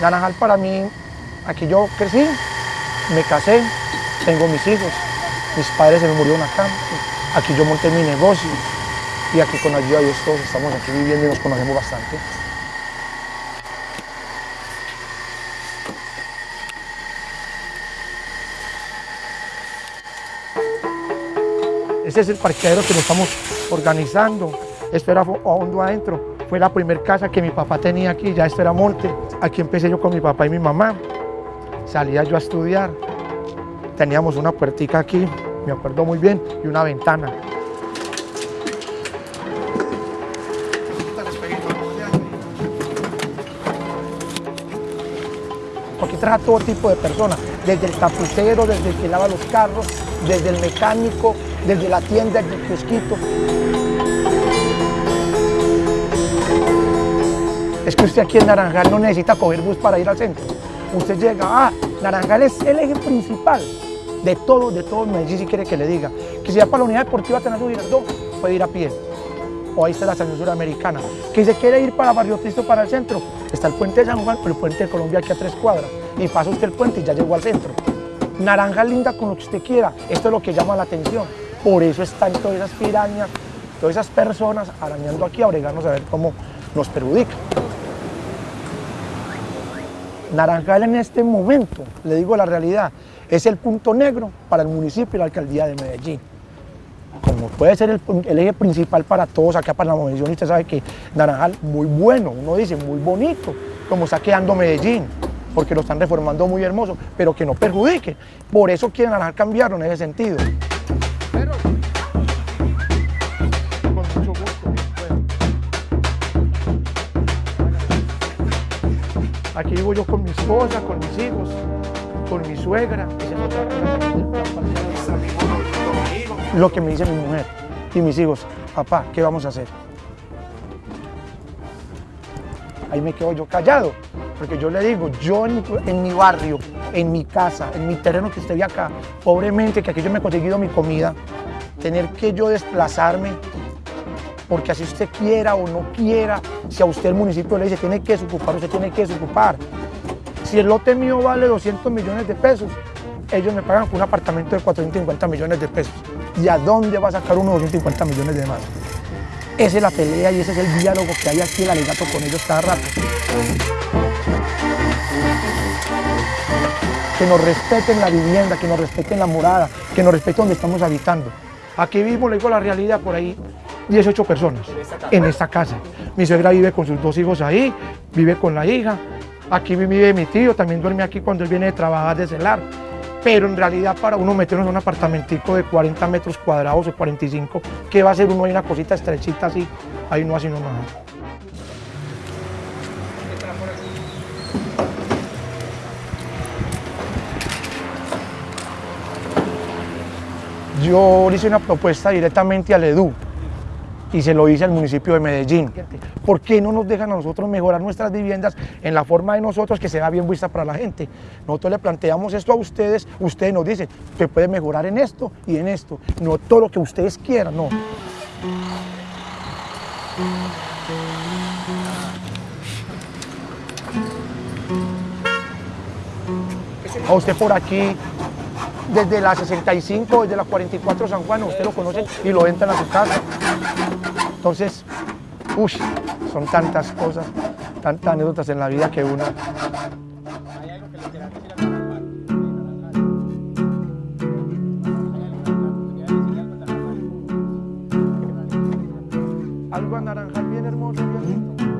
Naranjal para mí, aquí yo crecí, me casé, tengo mis hijos, mis padres se me murieron acá, aquí yo monté mi negocio y aquí con ayuda de Dios todos estamos aquí viviendo y nos conocemos bastante. Ese es el parqueadero que nos estamos organizando. Esto era hondo adentro. Fue la primera casa que mi papá tenía aquí, ya esto era monte. Aquí empecé yo con mi papá y mi mamá. Salía yo a estudiar. Teníamos una puertica aquí, me acuerdo muy bien, y una ventana. Aquí trabaja todo tipo de personas, desde el tapucero, desde el que lava los carros, desde el mecánico, desde la tienda del kiosquito. Es que usted aquí en Naranjal no necesita coger bus para ir al centro. Usted llega, ah, Naranjal es el eje principal de todo, de todo Medellín, si quiere que le diga. Que si va para la unidad deportiva Tenazú Girardot, puede ir a pie. O ahí está la estación suramericana. Que si quiere ir para Barrio Cristo, para el centro, está el puente de San Juan, o el puente de Colombia aquí a tres cuadras. Y pasa usted el puente y ya llegó al centro. Naranja linda con lo que usted quiera. Esto es lo que llama la atención. Por eso están todas esas pirañas, todas esas personas arañando aquí a bregarnos a ver cómo nos perjudica. Naranjal en este momento, le digo la realidad, es el punto negro para el municipio y la alcaldía de Medellín. Como puede ser el, eje principal para todos acá para la Medellín, usted sabe que Naranjal muy bueno, uno dice muy bonito, como está quedando Medellín, porque lo están reformando muy hermoso, pero que no perjudique. Por eso quieren Naranjal cambiarlo en ese sentido. Aquí vivo yo con mi esposa, con mis hijos, con mi suegra. Lo que me dice mi mujer y mis hijos, papá, ¿qué vamos a hacer? Ahí me quedo yo callado, porque yo le digo, yo en, mi barrio, en mi casa, en mi terreno que esté acá, pobremente, que aquí yo me he conseguido mi comida, tener que yo desplazarme porque así usted quiera o no quiera, si a usted el municipio le dice tiene que desocupar, usted tiene que desocupar. Si el lote mío vale 200 millones de pesos, ellos me pagan con un apartamento de 450 millones de pesos. ¿Y a dónde va a sacar uno 250 millones de más? Esa es la pelea y ese es el diálogo que hay aquí, el alegato con ellos cada rato. Que nos respeten la vivienda, que nos respeten la morada, que nos respeten donde estamos habitando. Aquí mismo le digo la realidad por ahí, 18 personas en esta casa. Mi suegra vive con sus dos hijos ahí, vive con la hija. Aquí vive mi tío, también duerme aquí cuando él viene de trabajar de celar. Pero en realidad para uno meternos en un apartamentico de 40 metros cuadrados o 45, ¿qué va a hacer uno ahí una cosita estrechita así? Ahí no así nomás. Yo hice una propuesta directamente al EDU, y se lo hice al municipio de Medellín. ¿Por qué no nos dejan a nosotros mejorar nuestras viviendas en la forma de nosotros que sea bien vista para la gente? Nosotros le planteamos esto a ustedes, ustedes nos dicen que puede mejorar en esto y en esto, no todo lo que ustedes quieran, no. A usted por aquí, desde la 65, desde la 44 San Juan, usted lo conoce y lo entran a su casa. Entonces, uy, son tantas cosas, tantas anécdotas en la vida que uno... Algo a naranjal bien hermoso, bien.